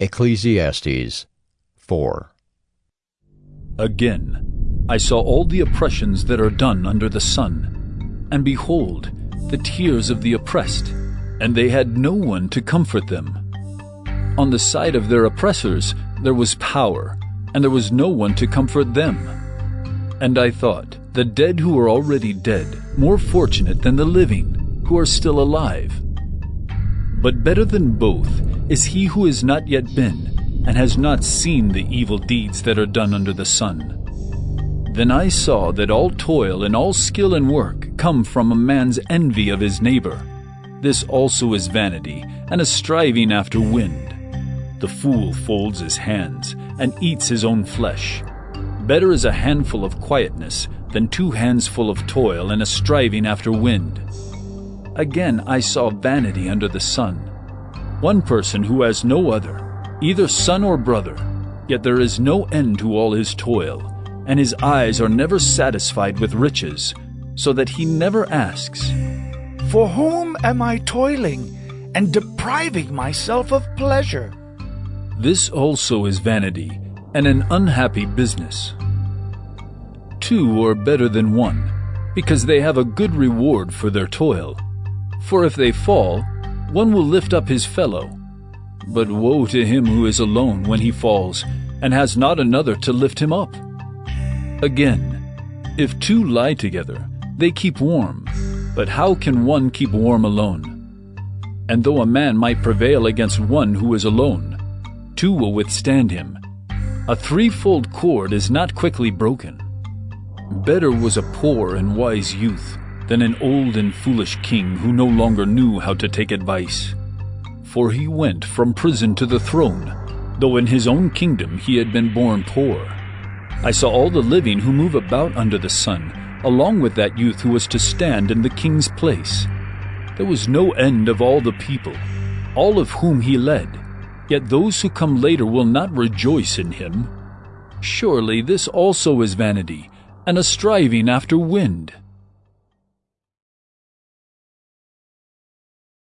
Ecclesiastes 4. Again, I saw all the oppressions that are done under the sun, and behold, the tears of the oppressed, and they had no one to comfort them. On the side of their oppressors there was power, and there was no one to comfort them. And I thought, the dead who are already dead, more fortunate than the living, who are still alive. But better than both is he who has not yet been, and has not seen the evil deeds that are done under the sun. Then I saw that all toil and all skill and work come from a man's envy of his neighbor. This also is vanity, and a striving after wind. The fool folds his hands, and eats his own flesh. Better is a handful of quietness than two hands full of toil and a striving after wind. Again I saw vanity under the sun. One person who has no other, either son or brother, yet there is no end to all his toil, and his eyes are never satisfied with riches, so that he never asks, For whom am I toiling and depriving myself of pleasure? This also is vanity, and an unhappy business. Two are better than one, because they have a good reward for their toil. For if they fall, one will lift up his fellow. But woe to him who is alone when he falls, and has not another to lift him up. Again, if two lie together, they keep warm, but how can one keep warm alone? And though a man might prevail against one who is alone, two will withstand him. A threefold cord is not quickly broken. Better was a poor and wise youth than an old and foolish king who no longer knew how to take advice. For he went from prison to the throne, though in his own kingdom he had been born poor. I saw all the living who move about under the sun, along with that youth who was to stand in the king's place. There was no end of all the people, all of whom he led, yet those who come later will not rejoice in him. Surely this also is vanity, and a striving after wind.